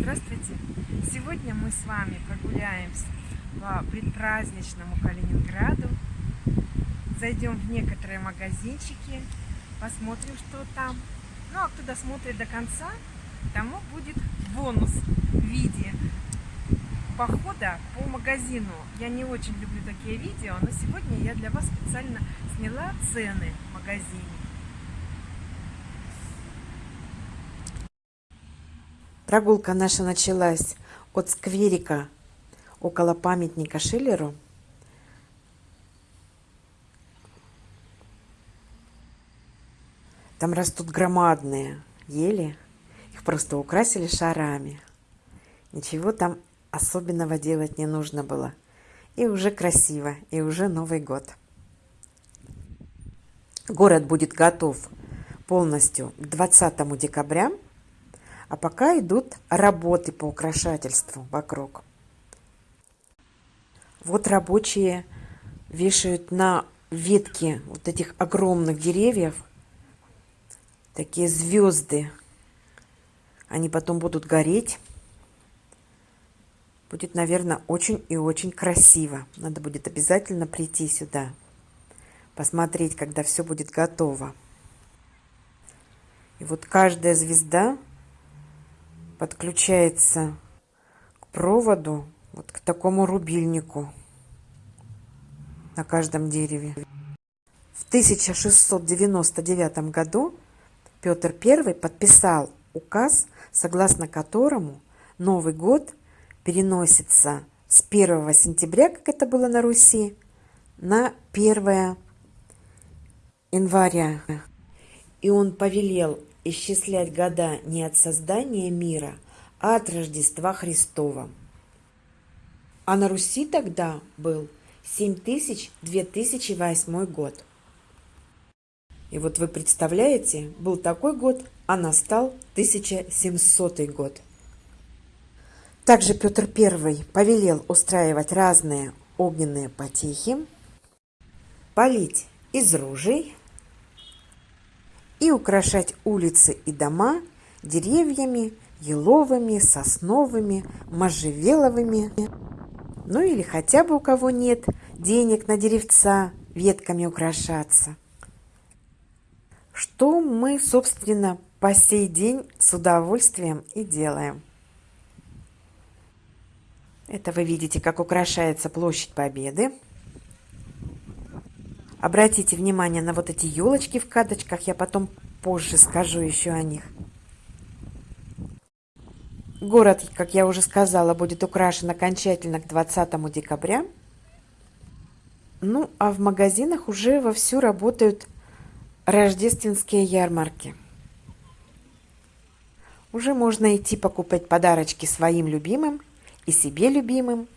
Здравствуйте! Сегодня мы с вами прогуляемся по предпраздничному Калининграду. Зайдем в некоторые магазинчики, посмотрим, что там. Ну, а кто досмотрит до конца, тому будет бонус в виде похода по магазину. Я не очень люблю такие видео, но сегодня я для вас специально сняла цены в магазине. Прогулка наша началась от скверика около памятника Шиллеру. Там растут громадные ели. Их просто украсили шарами. Ничего там особенного делать не нужно было. И уже красиво, и уже Новый год. Город будет готов полностью к 20 декабря а пока идут работы по украшательству вокруг. Вот рабочие вешают на ветки вот этих огромных деревьев такие звезды. Они потом будут гореть. Будет, наверное, очень и очень красиво. Надо будет обязательно прийти сюда, посмотреть, когда все будет готово. И вот каждая звезда подключается к проводу, вот к такому рубильнику на каждом дереве. В 1699 году Петр I подписал указ, согласно которому Новый год переносится с 1 сентября, как это было на Руси, на 1 января. И он повелел исчислять года не от создания мира, а от Рождества Христова. А на Руси тогда был 7000-2008 год. И вот вы представляете, был такой год, а настал 1700 год. Также Петр I повелел устраивать разные огненные потехи, полить из ружей, и украшать улицы и дома деревьями, еловыми, сосновыми, можжевеловыми. Ну или хотя бы у кого нет денег на деревца ветками украшаться. Что мы, собственно, по сей день с удовольствием и делаем. Это вы видите, как украшается площадь Победы. Обратите внимание на вот эти елочки в каточках, я потом позже скажу еще о них. Город, как я уже сказала, будет украшен окончательно к 20 декабря. Ну, а в магазинах уже вовсю работают рождественские ярмарки. Уже можно идти покупать подарочки своим любимым и себе любимым.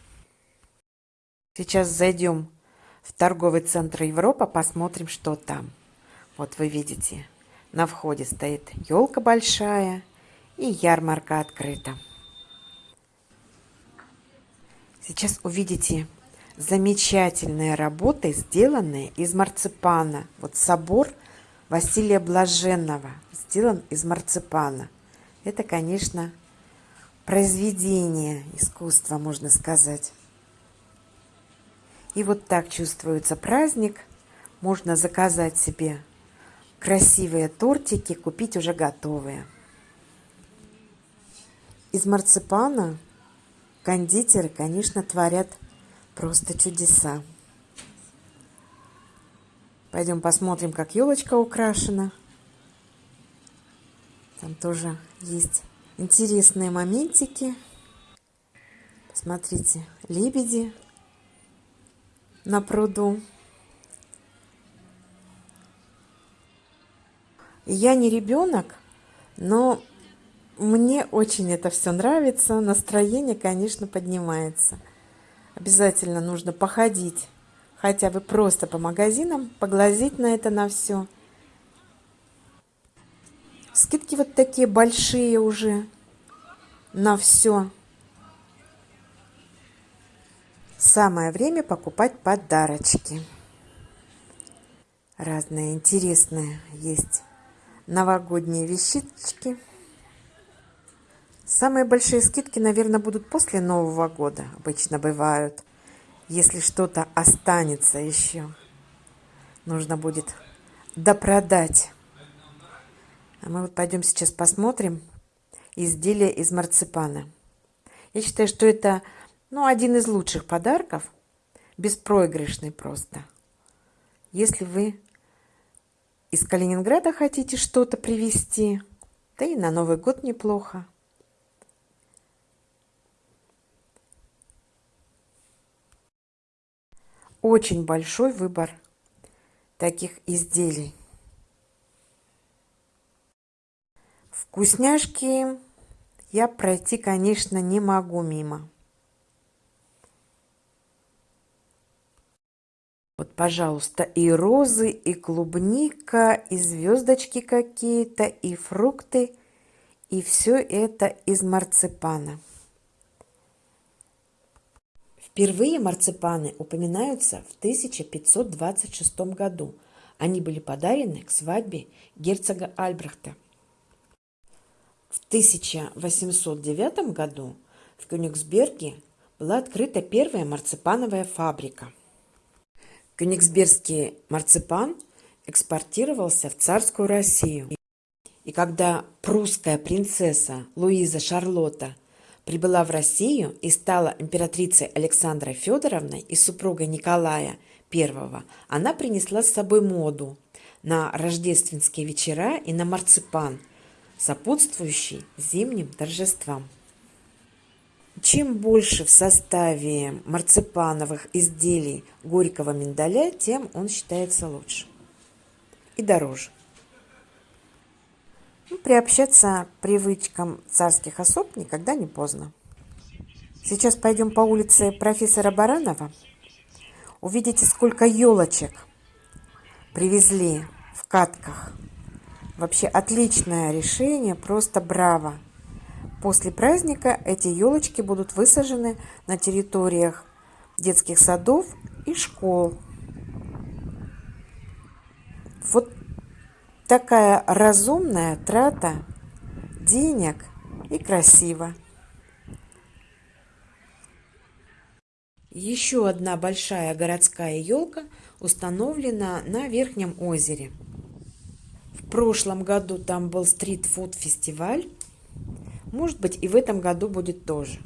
Сейчас зайдем в торговый центр Европа, посмотрим, что там. Вот вы видите, на входе стоит елка большая и ярмарка открыта. Сейчас увидите замечательные работы, сделанные из марципана. Вот собор Василия Блаженного сделан из марципана. Это, конечно, произведение искусства, можно сказать. И вот так чувствуется праздник. Можно заказать себе красивые тортики, купить уже готовые. Из марципана кондитеры, конечно, творят просто чудеса. Пойдем посмотрим, как елочка украшена. Там тоже есть интересные моментики. Посмотрите, лебеди на пруду. Я не ребенок, но мне очень это все нравится. Настроение, конечно, поднимается. Обязательно нужно походить, хотя бы просто по магазинам, поглазеть на это на все. Скидки вот такие большие уже на все. Самое время покупать подарочки. Разные интересные есть новогодние вещички. Самые большие скидки, наверное, будут после Нового года. Обычно бывают. Если что-то останется еще, нужно будет допродать. А мы вот пойдем сейчас посмотрим изделие из марципана. Я считаю, что это ну, один из лучших подарков, беспроигрышный просто. Если вы из Калининграда хотите что-то привезти, да и на Новый год неплохо. Очень большой выбор таких изделий. Вкусняшки я пройти, конечно, не могу мимо. Пожалуйста, и розы, и клубника, и звездочки какие-то, и фрукты. И все это из марципана. Впервые марципаны упоминаются в 1526 году. Они были подарены к свадьбе герцога Альбрехта. В 1809 году в Кёнигсберге была открыта первая марципановая фабрика. Кёнигсбергский марципан экспортировался в царскую Россию. И когда прусская принцесса Луиза Шарлотта прибыла в Россию и стала императрицей Александрой Федоровной и супругой Николая I, она принесла с собой моду на рождественские вечера и на марципан, сопутствующий зимним торжествам. Чем больше в составе марципановых изделий горького миндаля, тем он считается лучше и дороже. Ну, приобщаться к привычкам царских особ никогда не поздно. Сейчас пойдем по улице профессора Баранова. Увидите, сколько елочек привезли в катках. Вообще отличное решение, просто браво. После праздника эти елочки будут высажены на территориях детских садов и школ. Вот такая разумная трата денег и красиво. Еще одна большая городская елка установлена на Верхнем озере. В прошлом году там был стрит-фуд-фестиваль. Может быть, и в этом году будет тоже.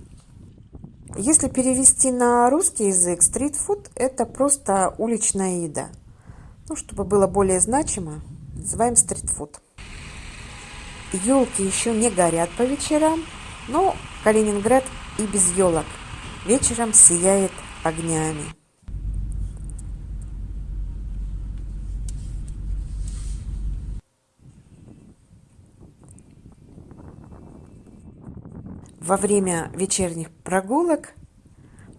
Если перевести на русский язык, стрит-фуд – это просто уличная еда. Ну, чтобы было более значимо, называем стритфуд. Елки еще не горят по вечерам, но Калининград и без елок вечером сияет огнями. Во время вечерних прогулок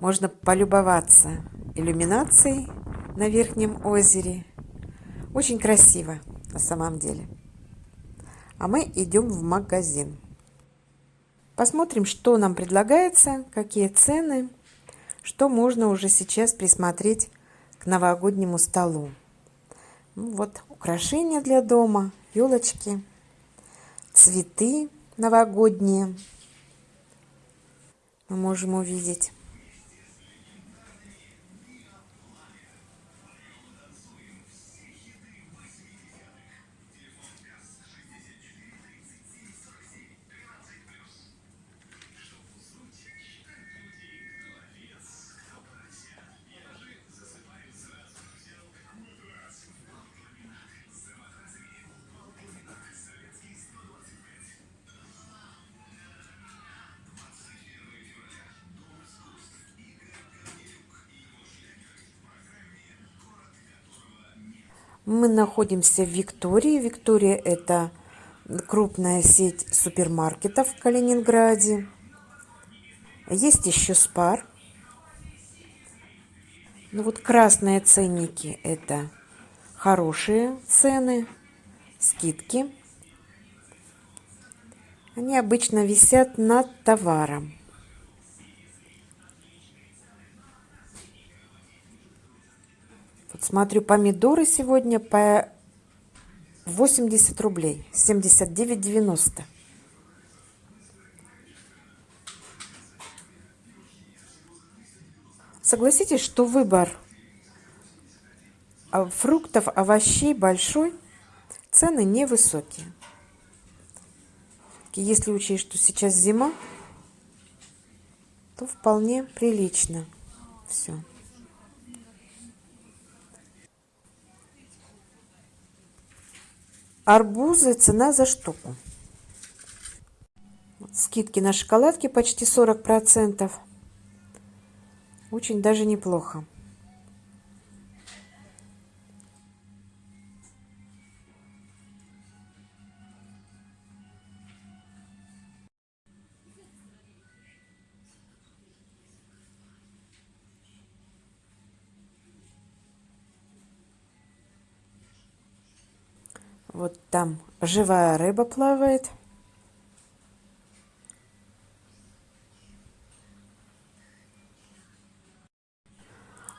можно полюбоваться иллюминацией на Верхнем озере. Очень красиво на самом деле. А мы идем в магазин. Посмотрим, что нам предлагается, какие цены, что можно уже сейчас присмотреть к новогоднему столу. Ну, вот украшения для дома, елочки, цветы новогодние мы можем увидеть. Мы находимся в Виктории. Виктория – это крупная сеть супермаркетов в Калининграде. Есть еще Спар. Ну вот красные ценники – это хорошие цены, скидки. Они обычно висят над товаром. Вот смотрю, помидоры сегодня по 80 рублей, 79,90. Согласитесь, что выбор а, фруктов, овощей большой, цены невысокие. Если учесть, что сейчас зима, то вполне прилично все. Арбузы цена за штуку. Скидки на шоколадки почти 40%. Очень даже неплохо. Вот там живая рыба плавает.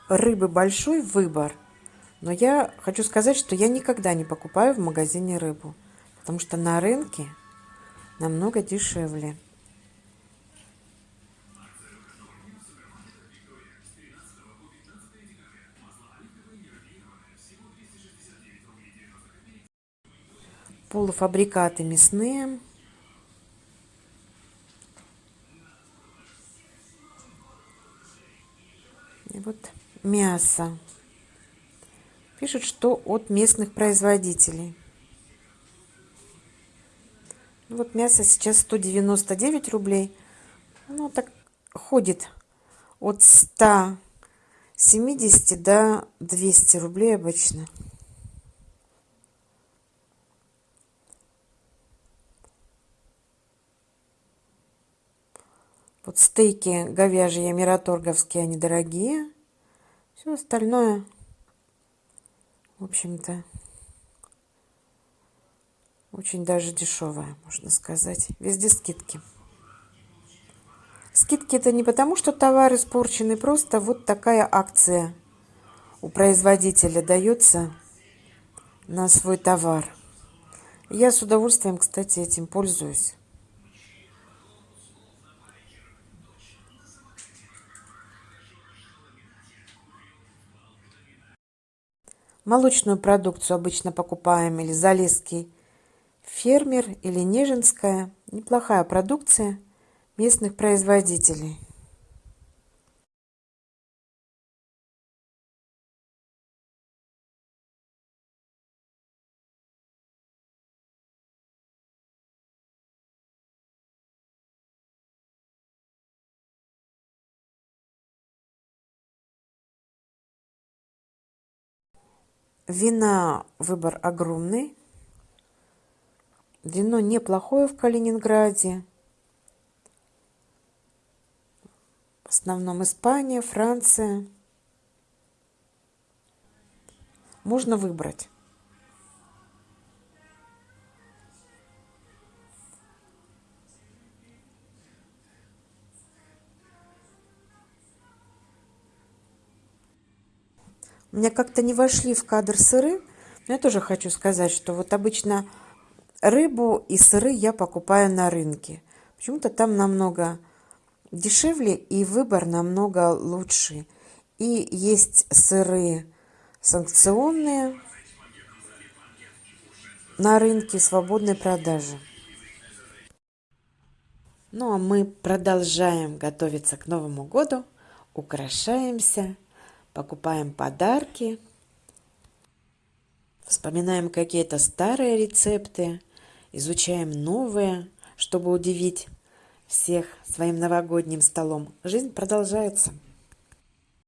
Рыбы большой выбор. Но я хочу сказать, что я никогда не покупаю в магазине рыбу. Потому что на рынке намного дешевле. Полуфабрикаты мясные. И вот мясо. Пишут, что от местных производителей. Ну вот мясо сейчас 199 рублей. Ну, так ходит от 170 до 200 рублей обычно. Вот стейки говяжьи мираторговские, они дорогие. Все остальное, в общем-то, очень даже дешевое, можно сказать. Везде скидки. Скидки это не потому, что товар испорченный, просто вот такая акция у производителя дается на свой товар. Я с удовольствием, кстати, этим пользуюсь. Молочную продукцию обычно покупаем или Залесский фермер, или Нежинская. Неплохая продукция местных производителей. Вина выбор огромный. Вино неплохое в Калининграде. В основном Испания, Франция. Можно выбрать. У меня как-то не вошли в кадр сыры. Но я тоже хочу сказать, что вот обычно рыбу и сыры я покупаю на рынке. Почему-то там намного дешевле и выбор намного лучше. И есть сыры санкционные на рынке свободной продажи. Ну а мы продолжаем готовиться к Новому году, украшаемся покупаем подарки, вспоминаем какие-то старые рецепты, изучаем новые, чтобы удивить всех своим новогодним столом. Жизнь продолжается.